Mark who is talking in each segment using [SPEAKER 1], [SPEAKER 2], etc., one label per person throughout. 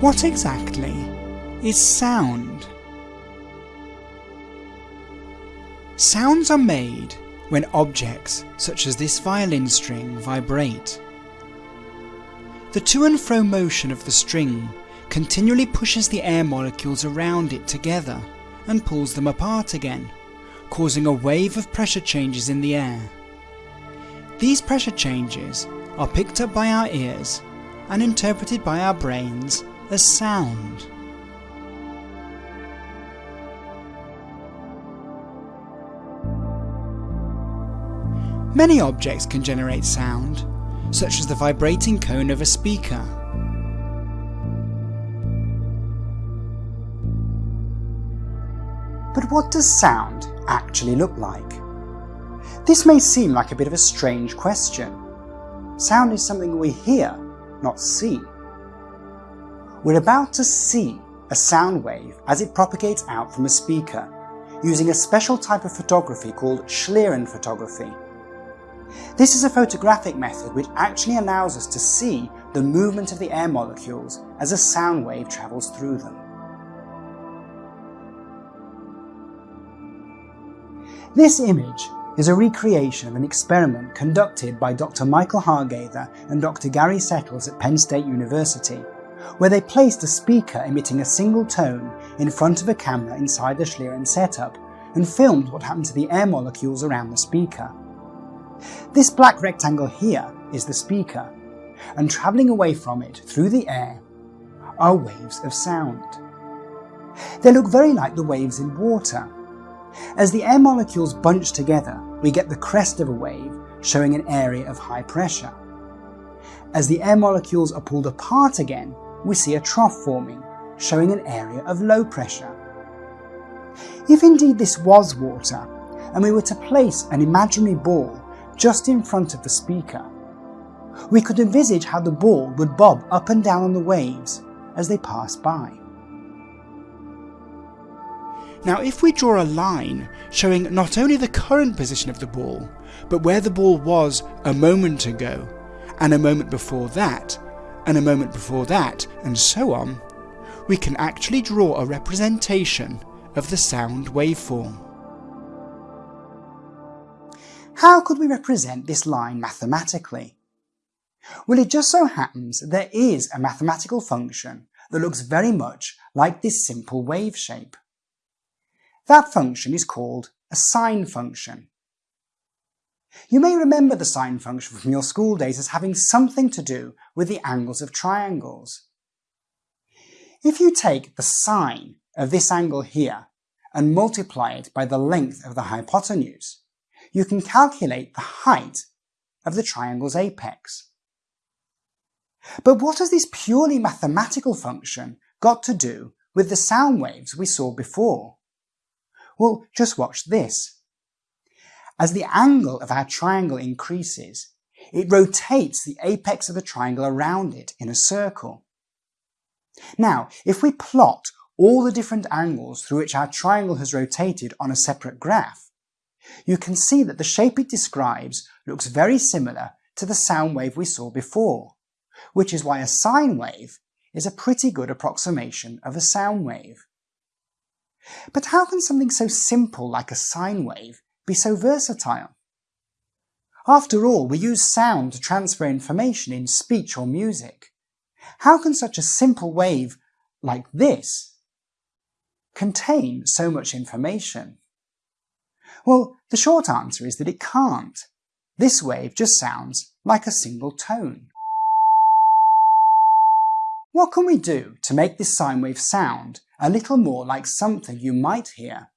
[SPEAKER 1] What exactly is sound? Sounds are made when objects, such as this violin string, vibrate. The to and fro motion of the string continually pushes the air molecules around it together and pulls them apart again, causing a wave of pressure changes in the air. These pressure changes are picked up by our ears and interpreted by our brains as sound. Many objects can generate sound, such as the vibrating cone of a speaker. But what does sound actually look like? This may seem like a bit of a strange question. Sound is something we hear, not see. We're about to see a sound wave as it propagates out from a speaker, using a special type of photography called Schlieren photography. This is a photographic method which actually allows us to see the movement of the air molecules as a sound wave travels through them. This image is a recreation of an experiment conducted by Dr. Michael Hargather and Dr. Gary Settles at Penn State University, where they placed a speaker emitting a single tone in front of a camera inside the Schlieren setup and filmed what happened to the air molecules around the speaker. This black rectangle here is the speaker, and travelling away from it through the air are waves of sound. They look very like the waves in water, as the air molecules bunch together, we get the crest of a wave showing an area of high pressure. As the air molecules are pulled apart again, we see a trough forming, showing an area of low pressure. If indeed this was water, and we were to place an imaginary ball just in front of the speaker, we could envisage how the ball would bob up and down on the waves as they pass by. Now if we draw a line showing not only the current position of the ball, but where the ball was a moment ago, and a moment before that, and a moment before that, and so on, we can actually draw a representation of the sound waveform. How could we represent this line mathematically? Well, it just so happens there is a mathematical function that looks very much like this simple wave shape. That function is called a sine function. You may remember the sine function from your school days as having something to do with the angles of triangles. If you take the sine of this angle here and multiply it by the length of the hypotenuse, you can calculate the height of the triangle's apex. But what has this purely mathematical function got to do with the sound waves we saw before? Well, just watch this. As the angle of our triangle increases, it rotates the apex of the triangle around it in a circle. Now, if we plot all the different angles through which our triangle has rotated on a separate graph, you can see that the shape it describes looks very similar to the sound wave we saw before, which is why a sine wave is a pretty good approximation of a sound wave. But how can something so simple like a sine wave be so versatile? After all, we use sound to transfer information in speech or music. How can such a simple wave like this contain so much information? Well, the short answer is that it can't. This wave just sounds like a single tone. What can we do to make this sine wave sound a little more like something you might hear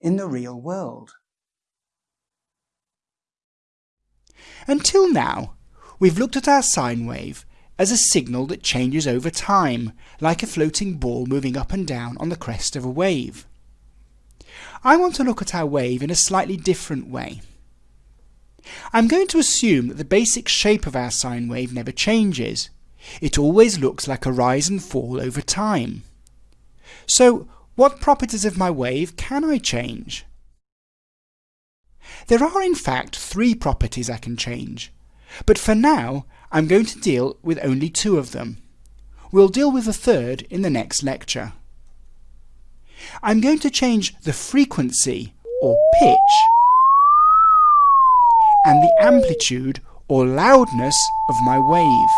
[SPEAKER 1] in the real world. Until now, we've looked at our sine wave as a signal that changes over time, like a floating ball moving up and down on the crest of a wave. I want to look at our wave in a slightly different way. I'm going to assume that the basic shape of our sine wave never changes. It always looks like a rise and fall over time. So what properties of my wave can I change? There are in fact three properties I can change, but for now I'm going to deal with only two of them.
[SPEAKER 2] We'll deal with the third in the next lecture. I'm going to change the frequency or pitch and the amplitude or loudness of my wave.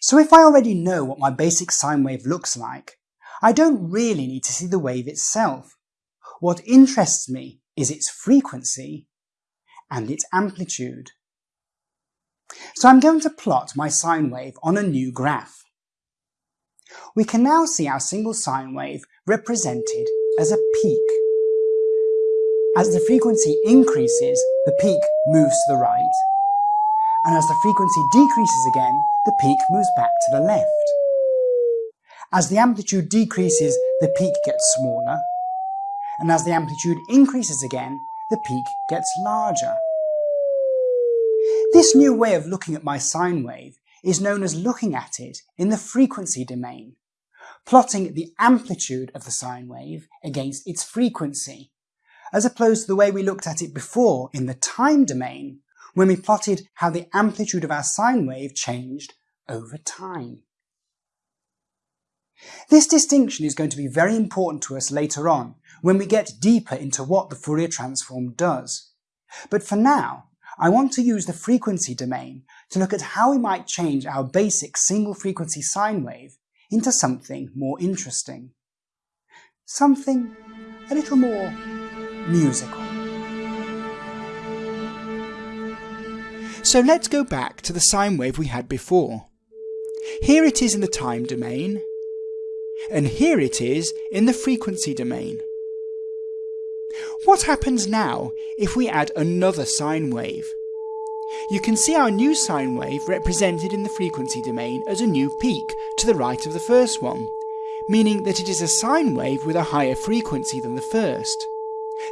[SPEAKER 1] So if I already know what my basic sine wave looks like, I don't really need to see the wave itself. What interests me is its frequency and its amplitude. So I'm going to plot my sine wave on a new graph. We can now see our single sine wave represented as a peak. As the frequency increases, the peak moves to the right, and as the frequency decreases again, the peak moves back to the left. As the amplitude decreases, the peak gets smaller, and as the amplitude increases again, the peak gets larger. This new way of looking at my sine wave is known as looking at it in the frequency domain, plotting the amplitude of the sine wave against its frequency, as opposed to the way we looked at it before in the time domain, when we plotted how the amplitude of our sine wave changed over time. This distinction is going to be very important to us later on when we get deeper into what the Fourier transform does. But for now, I want to use the frequency domain to look at how we might change our basic single frequency sine wave into something more interesting. Something a little more musical.
[SPEAKER 2] So let's go back to the sine wave we had before. Here it is in the time domain, and here it is in the frequency domain. What happens now if we add another sine wave? You can see our new sine wave represented in the frequency domain as a new peak to the right of the first one, meaning that it is a sine wave with a higher frequency than the first.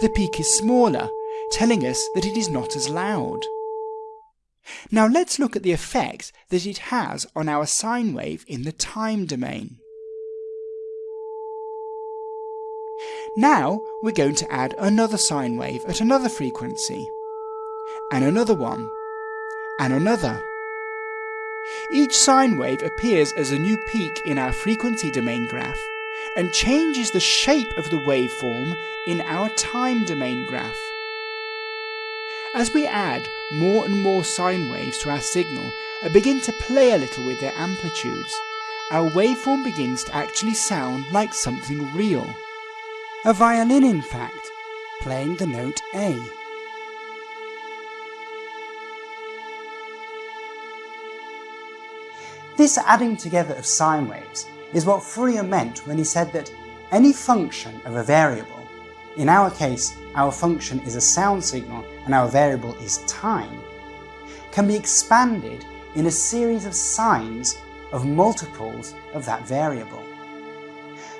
[SPEAKER 2] The peak is smaller, telling us that it is not as loud. Now let's look at the effect that it has on our sine wave in the time domain. Now we're going to add another sine wave at another frequency, and another one, and another. Each sine wave appears as a new peak in our frequency domain graph and changes the shape of the waveform in our time domain graph. As we add more and more sine waves to our signal and begin to play a little with their amplitudes, our waveform begins to actually sound like something real.
[SPEAKER 1] A violin, in fact, playing the note A. This adding together of sine waves is what Fourier meant when he said that any function of a variable, in our case our function is a sound signal and our variable is time, can be expanded in a series of sines of multiples of that variable.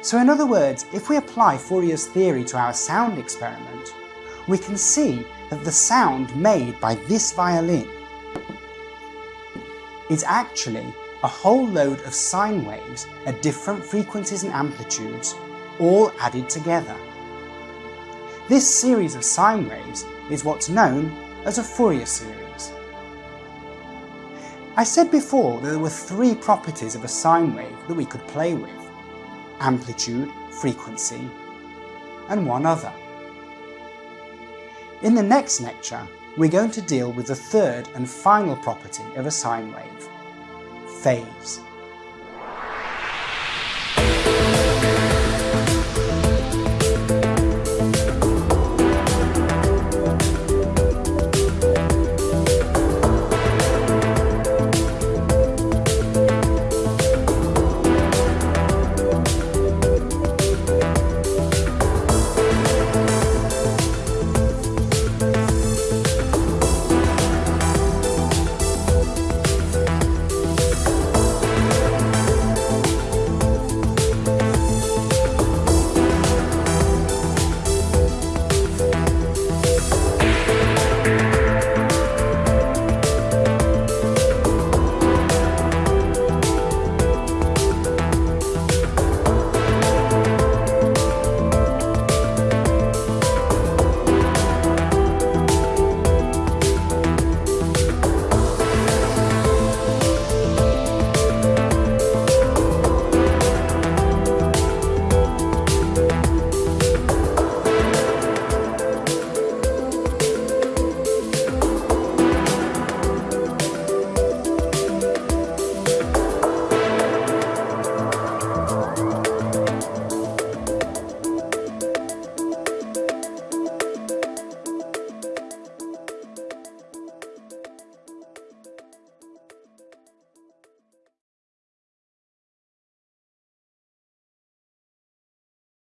[SPEAKER 1] So in other words, if we apply Fourier's theory to our sound experiment, we can see that the sound made by this violin is actually a whole load of sine waves at different frequencies and amplitudes, all added together. This series of sine waves is what's known as a Fourier series. I said before that there were three properties of a sine wave that we could play with. Amplitude, frequency, and one other. In the next lecture, we're going to deal with the third and final property of a sine wave, phase.